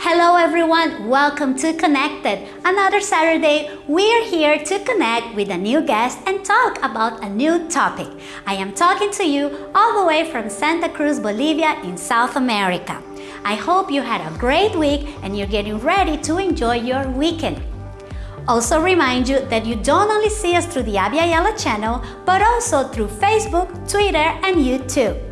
Hello everyone, welcome to Connected. Another Saturday, we're here to connect with a new guest and talk about a new topic. I am talking to you all the way from Santa Cruz, Bolivia in South America. I hope you had a great week and you're getting ready to enjoy your weekend. Also remind you that you don't only see us through the Abya Yala channel, but also through Facebook, Twitter, and YouTube.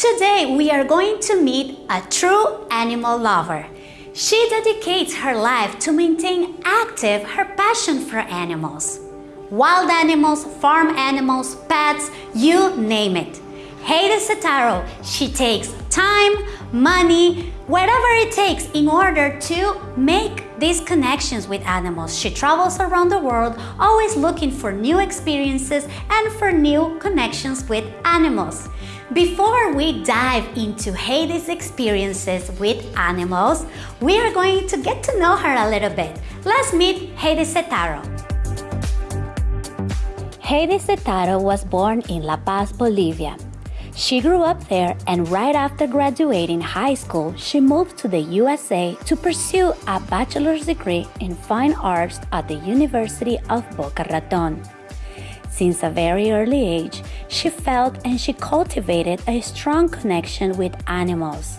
Today we are going to meet a true animal lover. She dedicates her life to maintain active her passion for animals. Wild animals, farm animals, pets, you name it. Heidi Setaro, she takes time, money, whatever it takes in order to make these connections with animals. She travels around the world, always looking for new experiences and for new connections with animals. Before we dive into Heidi's experiences with animals, we are going to get to know her a little bit. Let's meet Heidi Setaro. Heidi Setaro was born in La Paz, Bolivia. She grew up there and right after graduating high school, she moved to the USA to pursue a bachelor's degree in fine arts at the University of Boca Raton. Since a very early age, she felt and she cultivated a strong connection with animals.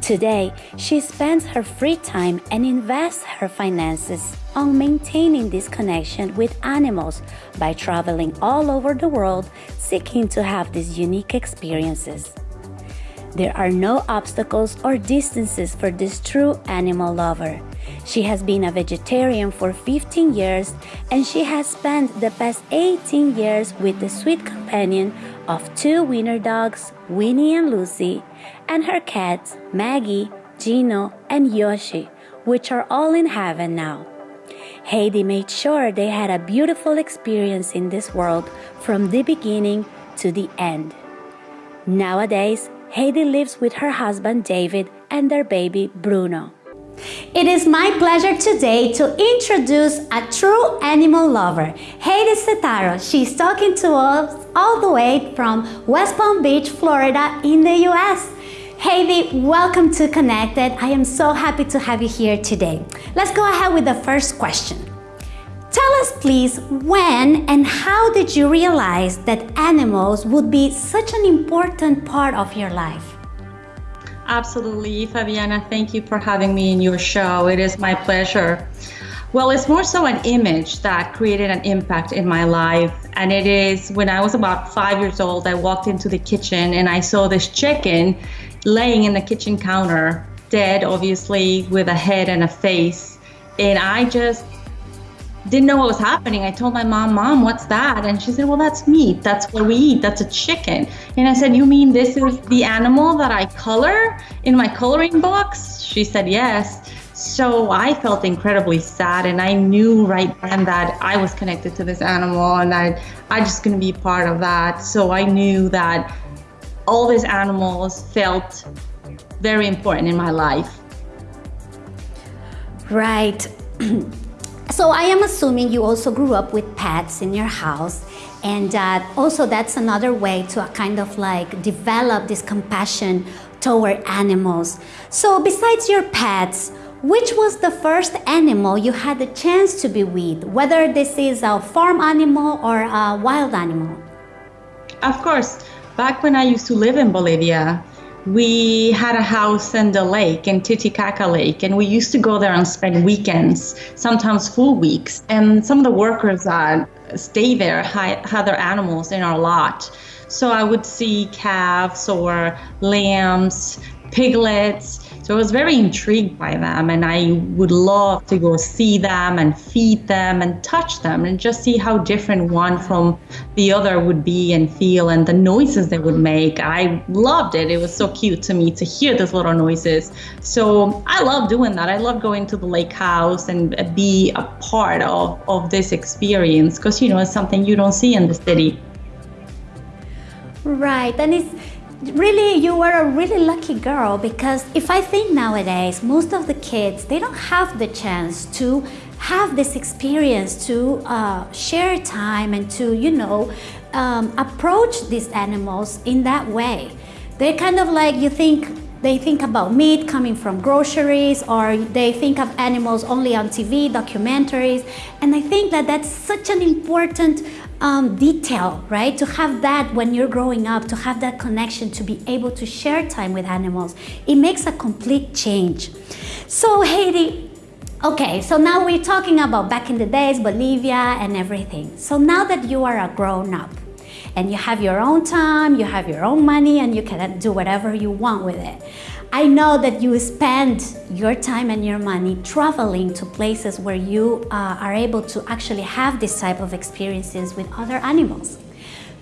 Today, she spends her free time and invests her finances on maintaining this connection with animals by traveling all over the world seeking to have these unique experiences. There are no obstacles or distances for this true animal lover. She has been a vegetarian for 15 years and she has spent the past 18 years with the sweet companion of two winter dogs, Winnie and Lucy, and her cats, Maggie, Gino, and Yoshi, which are all in heaven now. Heidi made sure they had a beautiful experience in this world from the beginning to the end. Nowadays, Heidi lives with her husband David and their baby Bruno. It is my pleasure today to introduce a true animal lover, Heidi Setaro. She's talking to us all the way from West Palm Beach, Florida in the US. Heidi, welcome to Connected. I am so happy to have you here today. Let's go ahead with the first question. Tell us please when and how did you realize that animals would be such an important part of your life? Absolutely, Fabiana. Thank you for having me in your show. It is my pleasure. Well, it's more so an image that created an impact in my life. And it is when I was about five years old, I walked into the kitchen and I saw this chicken laying in the kitchen counter, dead, obviously, with a head and a face. And I just didn't know what was happening. I told my mom, Mom, what's that? And she said, Well, that's meat. That's what we eat. That's a chicken. And I said, You mean this is the animal that I color in my coloring books? She said, Yes. So I felt incredibly sad, and I knew right then that I was connected to this animal, and I I just gonna be part of that. So I knew that all these animals felt very important in my life. Right. So I am assuming you also grew up with pets in your house and uh, also that's another way to kind of like develop this compassion toward animals. So besides your pets, which was the first animal you had the chance to be with, whether this is a farm animal or a wild animal? Of course, back when I used to live in Bolivia, we had a house in the lake in Titicaca Lake, and we used to go there and spend weekends, sometimes full weeks. And some of the workers that stay there had their animals in our lot. So I would see calves or lambs, piglets. So I was very intrigued by them, and I would love to go see them and feed them and touch them and just see how different one from the other would be and feel and the noises they would make. I loved it. It was so cute to me to hear those little noises. So I love doing that. I love going to the lake house and be a part of, of this experience because, you know, it's something you don't see in the city. Right. And it's really you were a really lucky girl because if I think nowadays most of the kids they don't have the chance to have this experience to uh, share time and to you know um, approach these animals in that way they're kind of like you think they think about meat coming from groceries or they think of animals only on TV, documentaries. And I think that that's such an important um, detail, right? To have that when you're growing up, to have that connection, to be able to share time with animals, it makes a complete change. So Heidi, okay, so now we're talking about back in the days, Bolivia and everything. So now that you are a grown up, and you have your own time, you have your own money, and you can do whatever you want with it. I know that you spend your time and your money traveling to places where you uh, are able to actually have this type of experiences with other animals.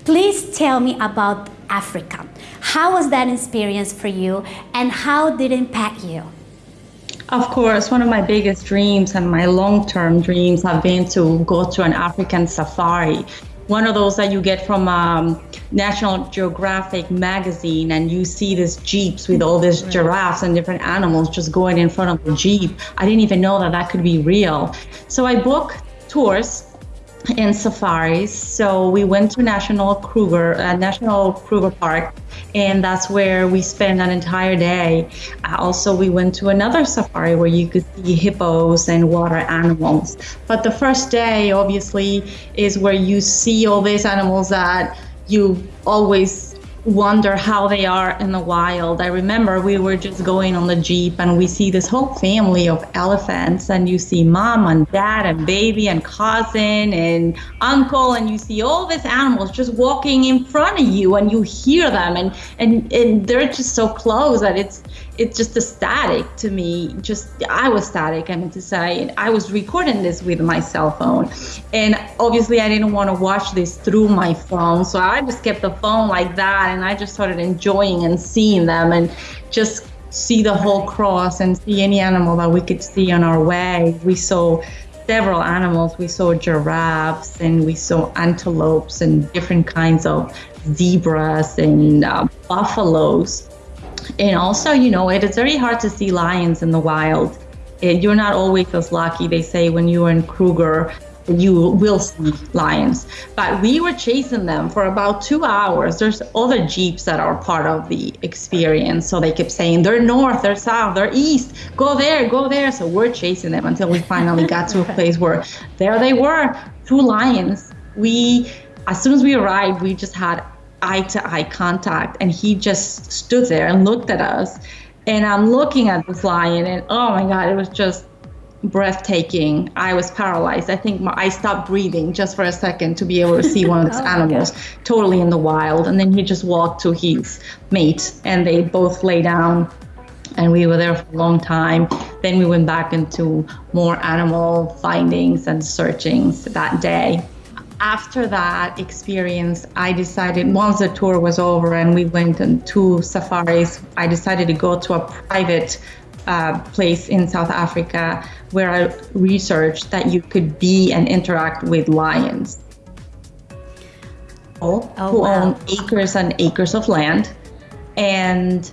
Please tell me about Africa. How was that experience for you and how did it impact you? Of course, one of my biggest dreams and my long-term dreams have been to go to an African safari one of those that you get from um, National Geographic magazine, and you see these jeeps with all these giraffes and different animals just going in front of the jeep. I didn't even know that that could be real. So I booked tours in safaris. So we went to National Kruger, uh, National Kruger Park, and that's where we spent an entire day. Uh, also, we went to another safari where you could see hippos and water animals. But the first day, obviously, is where you see all these animals that you always wonder how they are in the wild. I remember we were just going on the Jeep and we see this whole family of elephants and you see mom and dad and baby and cousin and uncle and you see all these animals just walking in front of you and you hear them and, and, and they're just so close that it's it's just ecstatic to me. Just I was static. I mean to say, I was recording this with my cell phone, and obviously I didn't want to watch this through my phone, so I just kept the phone like that, and I just started enjoying and seeing them, and just see the whole cross and see any animal that we could see on our way. We saw several animals. We saw giraffes and we saw antelopes and different kinds of zebras and uh, buffaloes and also, you know, it is very hard to see lions in the wild. You're not always as lucky. They say when you're in Kruger, you will see lions. But we were chasing them for about two hours. There's other jeeps that are part of the experience. So they kept saying, they're north, they're south, they're east, go there, go there. So we're chasing them until we finally got to a place where there they were, two lions. We, as soon as we arrived, we just had eye to eye contact and he just stood there and looked at us. And i'm looking at this lion and oh my god it was just breathtaking. I was paralyzed. I think my, i stopped breathing just for a second to be able to see one of these oh, animals totally in the wild. And then he just walked to his mate and they both lay down and we were there for a long time. Then we went back into more animal findings and searchings that day after that experience, I decided once the tour was over and we went on two safaris, I decided to go to a private uh, place in South Africa where I researched that you could be and interact with lions. Oh, who wow. own acres and acres of land. And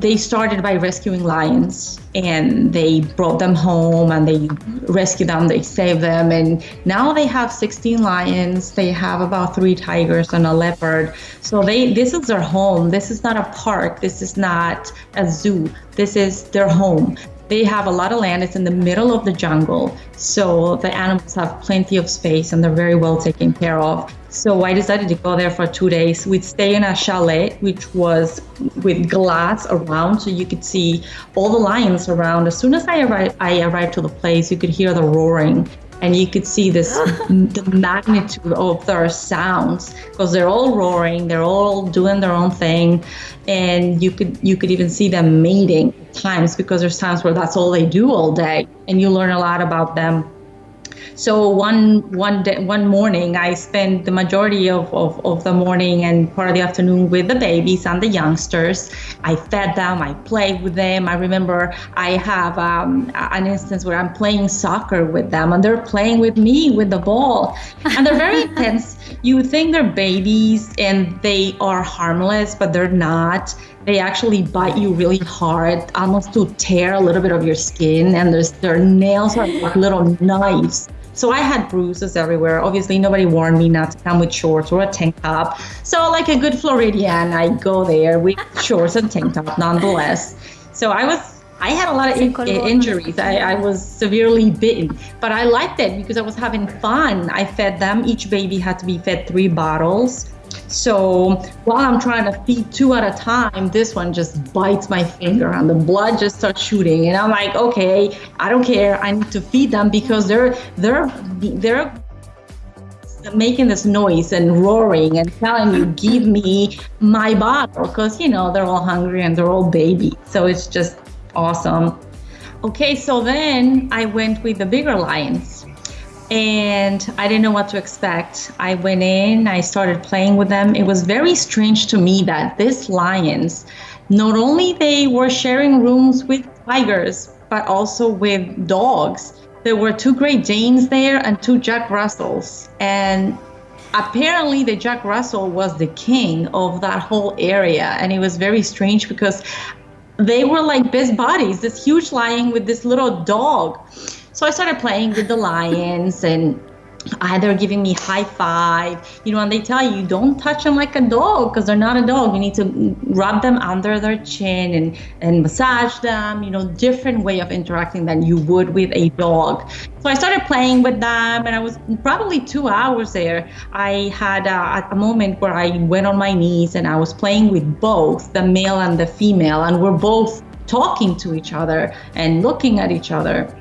they started by rescuing lions and they brought them home and they rescued them they saved them. And now they have 16 lions they have about three tigers and a leopard. So they this is their home. This is not a park. This is not a zoo. This is their home they have a lot of land. It's in the middle of the jungle. So the animals have plenty of space and they're very well taken care of. So I decided to go there for two days. We'd stay in a chalet, which was with glass around, so you could see all the lions around. As soon as I arrived, I arrived to the place, you could hear the roaring. And you could see this the magnitude of their sounds because they're all roaring, they're all doing their own thing, and you could you could even see them mating times because there's times where that's all they do all day, and you learn a lot about them so one one day, one morning, I spent the majority of, of, of the morning and part of the afternoon with the babies and the youngsters. I fed them, I played with them. I remember I have um, an instance where I'm playing soccer with them and they're playing with me with the ball. And they're very intense. You think they're babies and they are harmless, but they're not they actually bite you really hard, almost to tear a little bit of your skin, and there's, their nails are like little knives. So I had bruises everywhere. Obviously, nobody warned me not to come with shorts or a tank top. So, like a good Floridian, I go there with shorts and tank top nonetheless. So I was I had a lot of in- eh, injuries. I, I, was severely bitten, but I liked it because I was having fun. I fed them. Each baby had to be fed three bottles. So while I'm trying to feed two at a time, this one just bites my finger and the blood just starts shooting. And I'm like, okay, I don't care. I need to feed them because they're they're they're making this noise and roaring and telling you give me my bottle because you know they're all hungry and they're all baby so it's just awesome okay so then i went with the bigger lions and I didn't know what to expect. I went in, I started playing with them. It was very strange to me that these lions, not only they were sharing rooms with tigers, but also with dogs. There were two Great Danes there and two Jack Russells. And apparently the Jack Russell was the king of that whole area. And it was very strange because they were like best buddies, this huge lion with this little dog. So I started playing with the lions and they're giving me high five, you know, and they tell you don't touch them like a dog because they're not a dog. You need to rub them under their chin and, and massage them, you know, different way of interacting than you would with a dog. So I started playing with them and I was probably two hours there. I had a, a moment where I went on my knees and I was playing with both the male and the female and we're both talking to each other and looking at each other.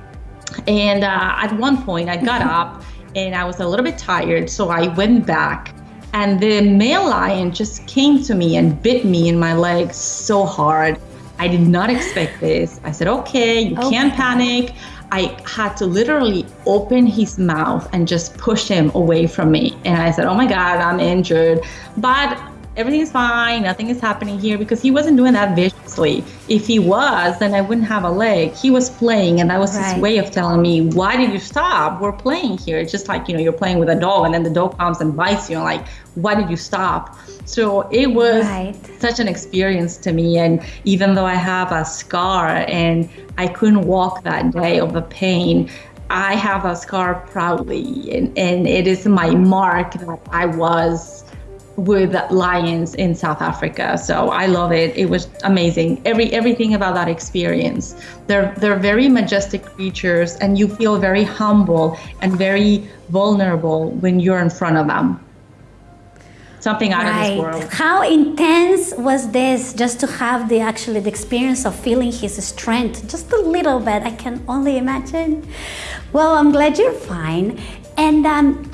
And uh, at one point, I got up and I was a little bit tired, so I went back. And the male lion just came to me and bit me in my leg so hard. I did not expect this. I said, okay, you okay. can't panic. I had to literally open his mouth and just push him away from me. And I said, oh my God, I'm injured. But everything's fine, nothing is happening here because he wasn't doing that viciously. If he was, then I wouldn't have a leg. He was playing, and that was right. his way of telling me, Why did you stop? We're playing here. It's just like, you know, you're playing with a dog, and then the dog comes and bites you, and like, Why did you stop? So it was right. such an experience to me. And even though I have a scar and I couldn't walk that day of the pain, I have a scar proudly, and, and it is my mark that I was with lions in South Africa. So I love it. It was amazing. Every everything about that experience. They're they're very majestic creatures and you feel very humble and very vulnerable when you're in front of them. Something out right. of this world. How intense was this just to have the actually the experience of feeling his strength just a little bit. I can only imagine. Well, I'm glad you're fine. And um,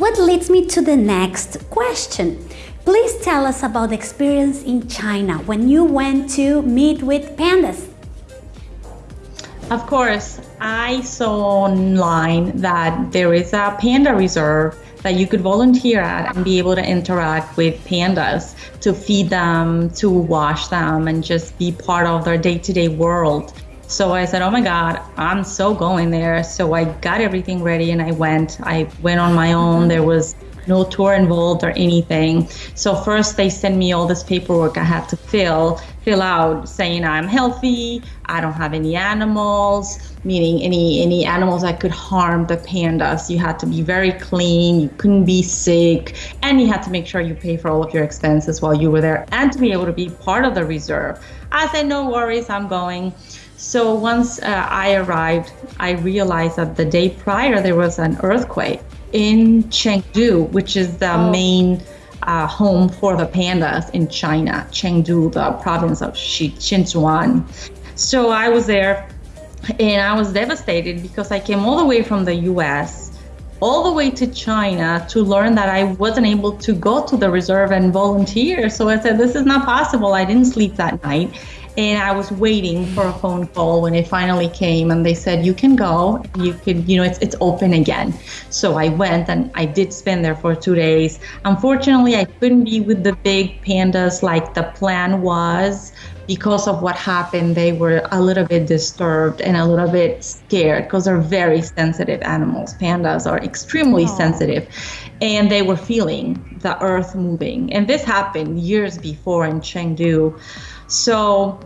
what leads me to the next question. Please tell us about the experience in China when you went to meet with pandas. Of course, I saw online that there is a panda reserve that you could volunteer at and be able to interact with pandas to feed them, to wash them, and just be part of their day to day world. So I said, oh my God, I'm so going there. So I got everything ready and I went. I went on my own. There was no tour involved or anything. So first they sent me all this paperwork I had to fill, fill out saying I'm healthy, I don't have any animals, meaning any any animals that could harm the pandas. You had to be very clean, you couldn't be sick, and you had to make sure you pay for all of your expenses while you were there and to be able to be part of the reserve. I said, no worries, I'm going. So once uh, I arrived, I realized that the day prior there was an earthquake in Chengdu, which is the oh. main uh, home for the pandas in China, Chengdu, the province of Sichuan. So I was there and I was devastated because I came all the way from the US all the way to China to learn that I wasn't able to go to the reserve and volunteer. So I said, this is not possible. I didn't sleep that night. And I was waiting for a phone call when it finally came and they said, you can go, you can, you know, it's, it's open again. So I went and I did spend there for two days. Unfortunately, I couldn't be with the big pandas like the plan was because of what happened, they were a little bit disturbed and a little bit scared because they're very sensitive animals. Pandas are extremely Aww. sensitive, and they were feeling the earth moving. And this happened years before in Chengdu. So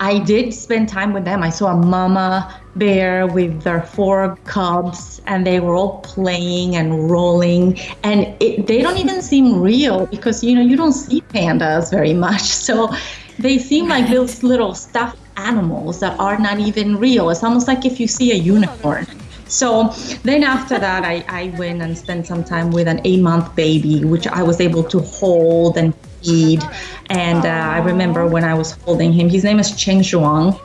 I did spend time with them. I saw a mama bear with their four cubs, and they were all playing and rolling. And it, they don't even seem real because you know you don't see pandas very much. So they seem like those little stuffed animals that are not even real. It's almost like if you see a unicorn. So then after that, I, I went and spent some time with an eight month baby, which I was able to hold and feed. And uh, I remember when I was holding him, his name is Cheng Zhuang.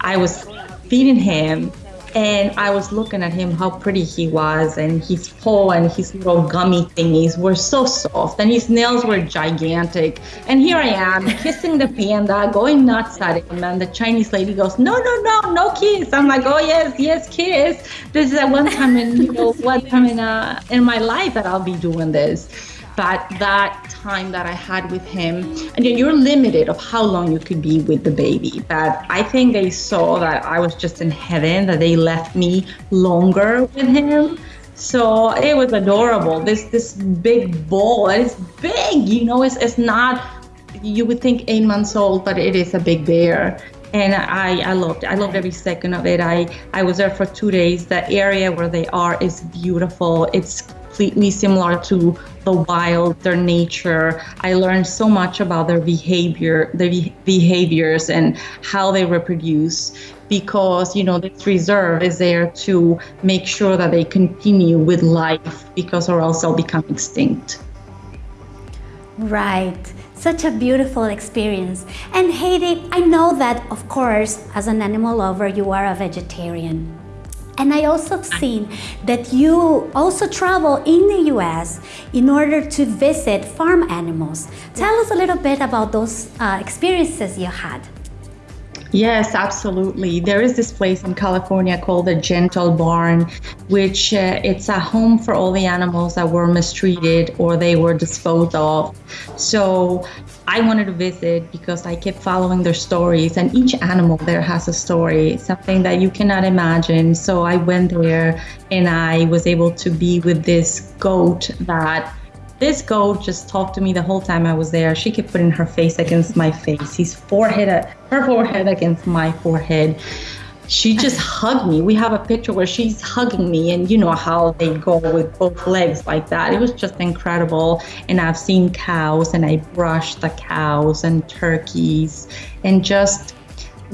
I was feeding him and I was looking at him, how pretty he was, and his paw and his little gummy thingies were so soft, and his nails were gigantic. And here I am, kissing the panda, going nuts at him, and the Chinese lady goes, "No, no, no, no kiss." I'm like, "Oh yes, yes, kiss." This is a one time in you know one time in uh, in my life that I'll be doing this but that time that I had with him, and you're limited of how long you could be with the baby. But I think they saw that I was just in heaven, that they left me longer with him. So it was adorable. This this big bowl, it's big, you know, it's it's not you would think eight months old, but it is a big bear and I, I loved it. I loved every second of it. I, I was there for two days. The area where they are is beautiful. It's completely similar to the wild, their nature. I learned so much about their behavior, their behaviors, and how they reproduce. Because you know this reserve is there to make sure that they continue with life, because or else they'll become extinct. Right. Such a beautiful experience. And Heidi, I know that, of course, as an animal lover, you are a vegetarian. And I also seen that you also travel in the US in order to visit farm animals. Tell us a little bit about those uh, experiences you had. Yes, absolutely. There is this place in California called the Gentle Barn, which uh, it's a home for all the animals that were mistreated or they were disposed of. So I wanted to visit because I kept following their stories, and each animal there has a story, something that you cannot imagine. So I went there and I was able to be with this goat that this goat just talked to me the whole time I was there. She kept putting her face against my face, his forehead, her forehead against my forehead. She just hugged me. We have a picture where she's hugging me, and you know how they go with both legs like that. It was just incredible. And I've seen cows, and I brushed the cows and turkeys, and just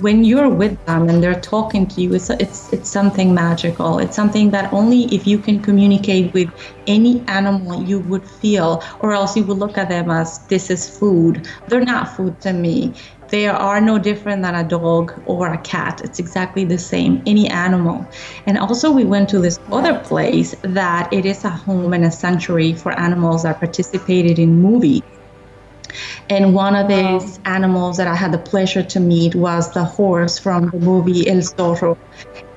when you're with them and they're talking to you, it's it's it's something magical. It's something that only if you can communicate with any animal you would feel, or else you would look at them as this is food. They're not food to me. They are no different than a dog or a cat. It's exactly the same, any animal. And also, we went to this other place that it is a home and a sanctuary for animals that participated in movies. And one of these wow. animals that I had the pleasure to meet was the horse from the movie El Zorro.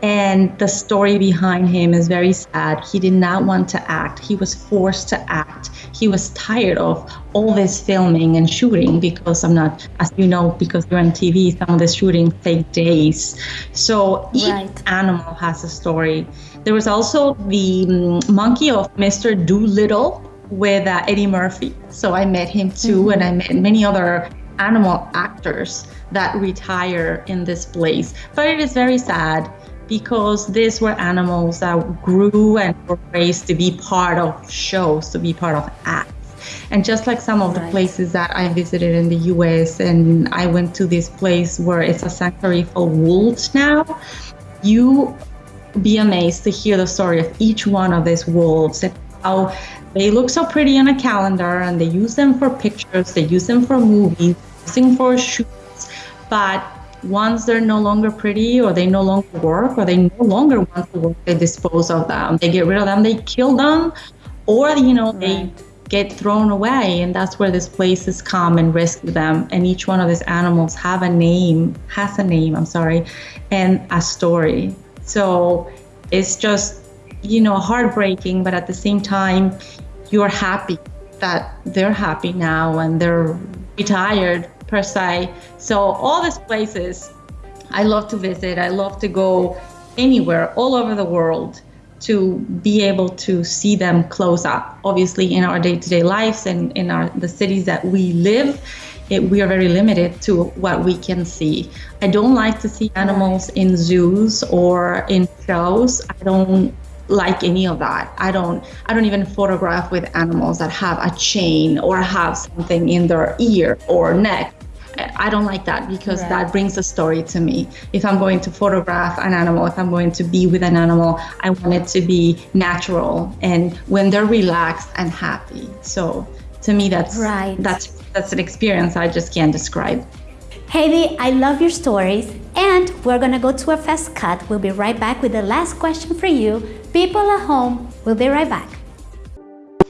And the story behind him is very sad. He did not want to act, he was forced to act. He was tired of all this filming and shooting because I'm not, as you know, because you're on TV, some of the shooting take days. So each right. animal has a story. There was also the um, monkey of Mr. Dolittle with uh, Eddie Murphy. So I met him too, mm-hmm. and I met many other animal actors that retire in this place. But it is very sad because these were animals that grew and were raised to be part of shows, to be part of acts. And just like some of the places that I visited in the US, and I went to this place where it's a sanctuary for wolves now, you be amazed to hear the story of each one of these wolves and how they look so pretty on a calendar and they use them for pictures, they use them for movies, using for shoots, but once they're no longer pretty or they no longer work or they no longer want to work, they dispose of them. They get rid of them, they kill them, or, you know, right. they get thrown away. And that's where these places come and rescue them. And each one of these animals have a name, has a name, I'm sorry, and a story. So it's just, you know, heartbreaking, but at the same time, you're happy that they're happy now and they're retired per se. So all these places I love to visit. I love to go anywhere all over the world to be able to see them close up. Obviously, in our day-to-day lives and in our the cities that we live, it, we are very limited to what we can see. I don't like to see animals in zoos or in shows. I don't like any of that. I don't I don't even photograph with animals that have a chain or have something in their ear or neck. I don't like that because right. that brings a story to me. If I'm going to photograph an animal, if I'm going to be with an animal, I want it to be natural and when they're relaxed and happy. So to me that's right. that's that's an experience I just can't describe. Heidi, I love your stories and we're gonna go to a fast cut. We'll be right back with the last question for you. People at home, we'll be right back.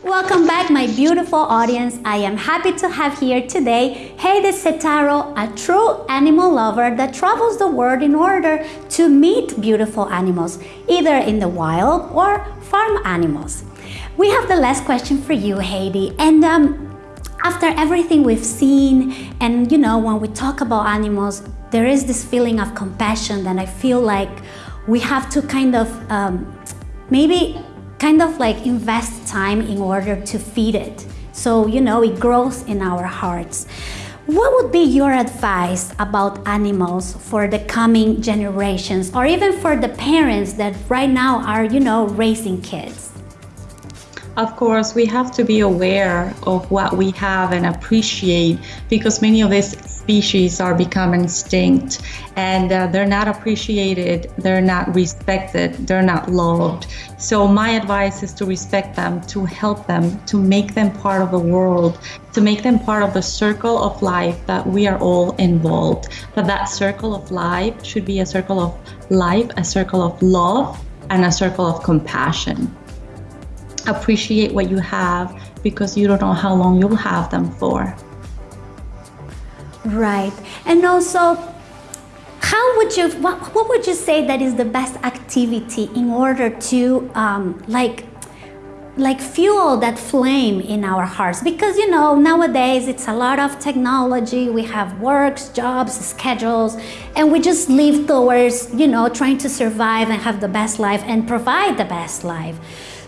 Welcome back my beautiful audience. I am happy to have here today Heidi Setaro, a true animal lover that travels the world in order to meet beautiful animals, either in the wild or farm animals. We have the last question for you, Heidi, and um, after everything we've seen and you know when we talk about animals there is this feeling of compassion that I feel like we have to kind of um, maybe kind of like invest time in order to feed it. So you know it grows in our hearts. What would be your advice about animals for the coming generations or even for the parents that right now are you know raising kids of course, we have to be aware of what we have and appreciate because many of these species are becoming extinct and uh, they're not appreciated, they're not respected, they're not loved. So, my advice is to respect them, to help them, to make them part of the world, to make them part of the circle of life that we are all involved. But that circle of life should be a circle of life, a circle of love, and a circle of compassion appreciate what you have because you don't know how long you'll have them for. Right. And also, how would you, what, what would you say that is the best activity in order to um, like like fuel that flame in our hearts because you know nowadays it's a lot of technology we have works jobs schedules and we just live towards you know trying to survive and have the best life and provide the best life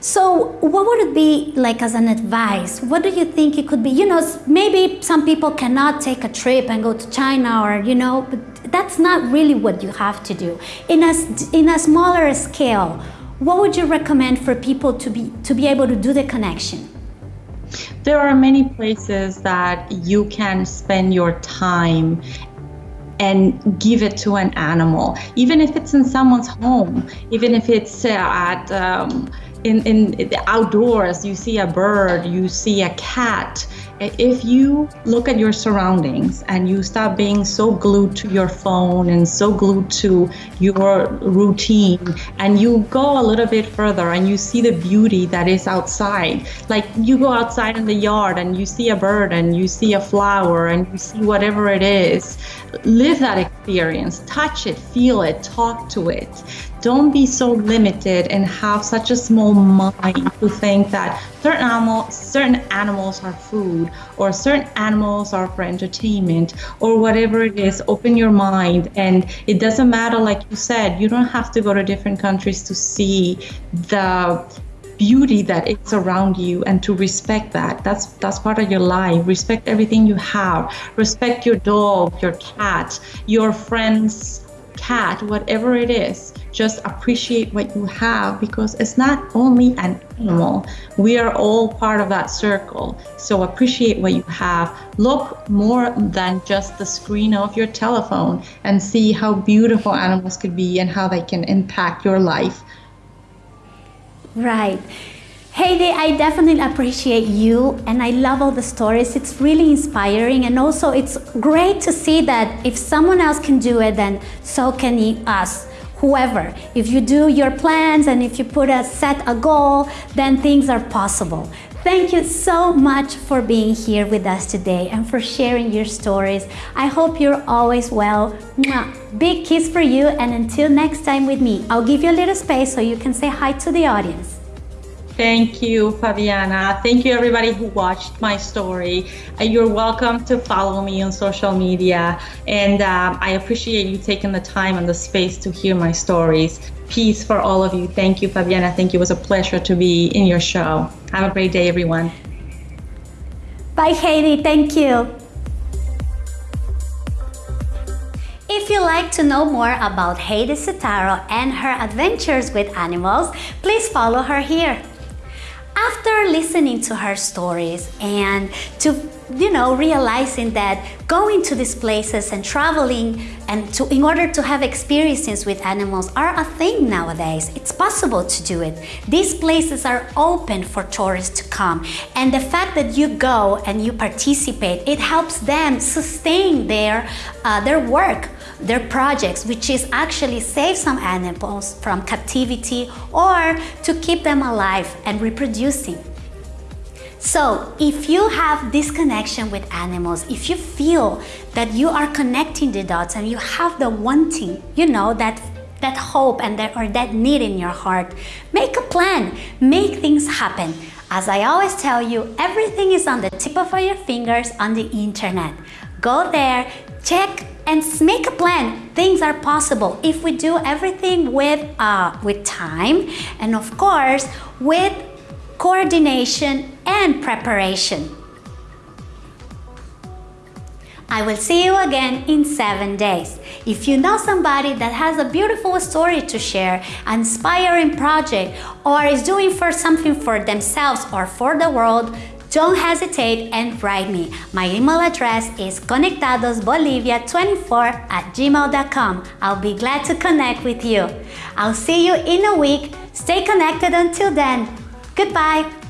so what would it be like as an advice? What do you think it could be? You know, maybe some people cannot take a trip and go to China or, you know, but that's not really what you have to do. In a, in a smaller scale, what would you recommend for people to be, to be able to do the connection? There are many places that you can spend your time and give it to an animal, even if it's in someone's home, even if it's uh, at um, in, in the outdoors, you see a bird, you see a cat. If you look at your surroundings and you stop being so glued to your phone and so glued to your routine, and you go a little bit further and you see the beauty that is outside, like you go outside in the yard and you see a bird and you see a flower and you see whatever it is, live that experience, touch it, feel it, talk to it don't be so limited and have such a small mind to think that certain animal, certain animals are food or certain animals are for entertainment or whatever it is. Open your mind, and it doesn't matter. Like you said, you don't have to go to different countries to see the beauty that is around you and to respect that that's that's part of your life respect everything you have respect your dog your cat your friends cat whatever it is just appreciate what you have because it's not only an animal. We are all part of that circle. So appreciate what you have. Look more than just the screen of your telephone and see how beautiful animals could be and how they can impact your life. Right. Heidi, I definitely appreciate you and I love all the stories. It's really inspiring and also it's great to see that if someone else can do it, then so can us whoever. If you do your plans and if you put a set a goal, then things are possible. Thank you so much for being here with us today and for sharing your stories. I hope you're always well. Big kiss for you and until next time with me, I'll give you a little space so you can say hi to the audience. Thank you, Fabiana. Thank you, everybody who watched my story. Uh, you're welcome to follow me on social media. And um, I appreciate you taking the time and the space to hear my stories. Peace for all of you. Thank you, Fabiana. Thank you. It was a pleasure to be in your show. Have a great day, everyone. Bye, Heidi. Thank you. If you'd like to know more about Heidi Setaro and her adventures with animals, please follow her here after listening to her stories and to you know realizing that going to these places and traveling and to in order to have experiences with animals are a thing nowadays. It's possible to do it. These places are open for tourists to come. And the fact that you go and you participate it helps them sustain their uh, their work their projects, which is actually save some animals from captivity or to keep them alive and reproducing. So if you have this connection with animals, if you feel that you are connecting the dots and you have the wanting, you know, that that hope and that or that need in your heart, make a plan, make things happen. As I always tell you, everything is on the tip of your fingers on the internet. Go there, check and make a plan. Things are possible if we do everything with, uh, with time and of course with coordination and preparation. I will see you again in seven days. If you know somebody that has a beautiful story to share, an inspiring project, or is doing for something for themselves or for the world, don't hesitate and write me. My email address is conectadosbolivia24 at gmail.com. I'll be glad to connect with you. I'll see you in a week. Stay connected until then. Goodbye.